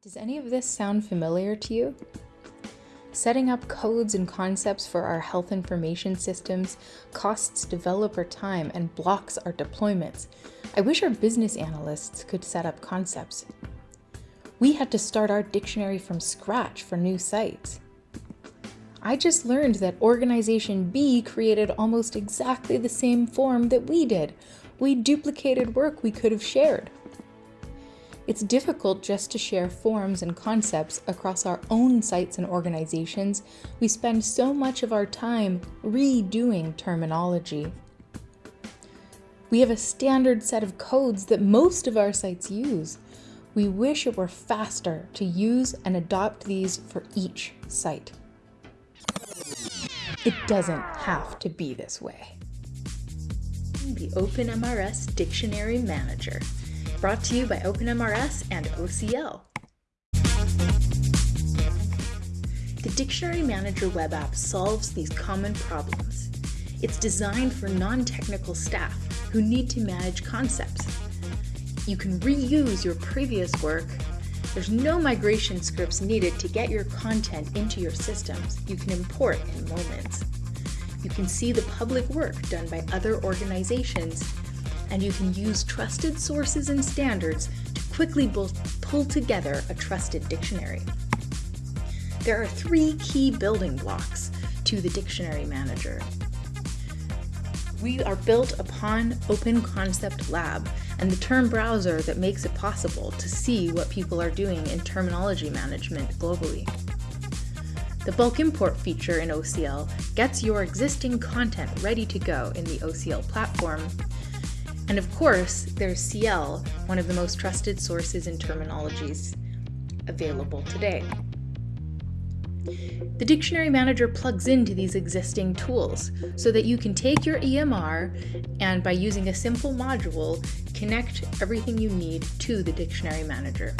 Does any of this sound familiar to you? Setting up codes and concepts for our health information systems costs developer time and blocks our deployments. I wish our business analysts could set up concepts. We had to start our dictionary from scratch for new sites. I just learned that Organization B created almost exactly the same form that we did. We duplicated work we could have shared. It's difficult just to share forms and concepts across our own sites and organizations. We spend so much of our time redoing terminology. We have a standard set of codes that most of our sites use. We wish it were faster to use and adopt these for each site. It doesn't have to be this way. The OpenMRS Dictionary Manager brought to you by OpenMRS and OCL. The Dictionary Manager web app solves these common problems. It's designed for non-technical staff who need to manage concepts. You can reuse your previous work. There's no migration scripts needed to get your content into your systems. You can import in moments. You can see the public work done by other organizations and you can use trusted sources and standards to quickly pull together a trusted dictionary. There are three key building blocks to the Dictionary Manager. We are built upon Open Concept Lab and the term browser that makes it possible to see what people are doing in terminology management globally. The bulk import feature in OCL gets your existing content ready to go in the OCL platform and of course, there's CIEL, one of the most trusted sources in terminologies available today. The Dictionary Manager plugs into these existing tools so that you can take your EMR and by using a simple module, connect everything you need to the Dictionary Manager.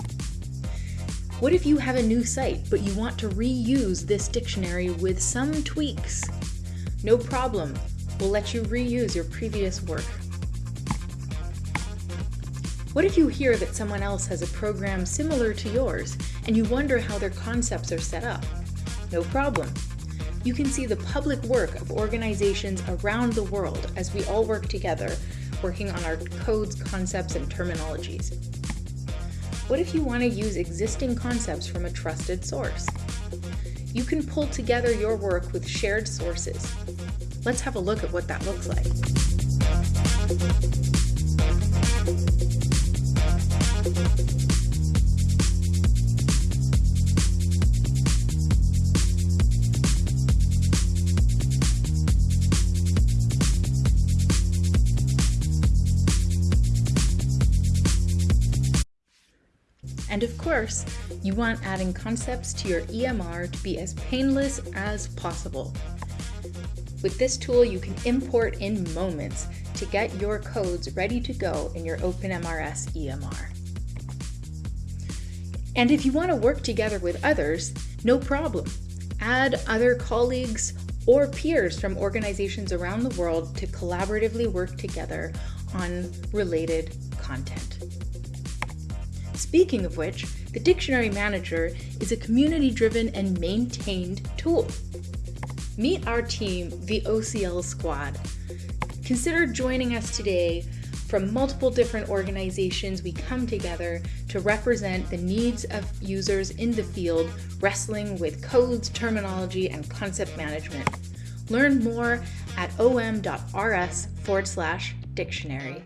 What if you have a new site, but you want to reuse this dictionary with some tweaks? No problem, we'll let you reuse your previous work what if you hear that someone else has a program similar to yours and you wonder how their concepts are set up? No problem. You can see the public work of organizations around the world as we all work together, working on our codes, concepts, and terminologies. What if you want to use existing concepts from a trusted source? You can pull together your work with shared sources. Let's have a look at what that looks like. And of course, you want adding concepts to your EMR to be as painless as possible. With this tool, you can import in moments to get your codes ready to go in your OpenMRS EMR. And if you want to work together with others, no problem. Add other colleagues or peers from organizations around the world to collaboratively work together on related content. Speaking of which, the Dictionary Manager is a community-driven and maintained tool. Meet our team, the OCL Squad. Consider joining us today from multiple different organizations, we come together to represent the needs of users in the field wrestling with codes, terminology, and concept management. Learn more at om.rs forward slash dictionary.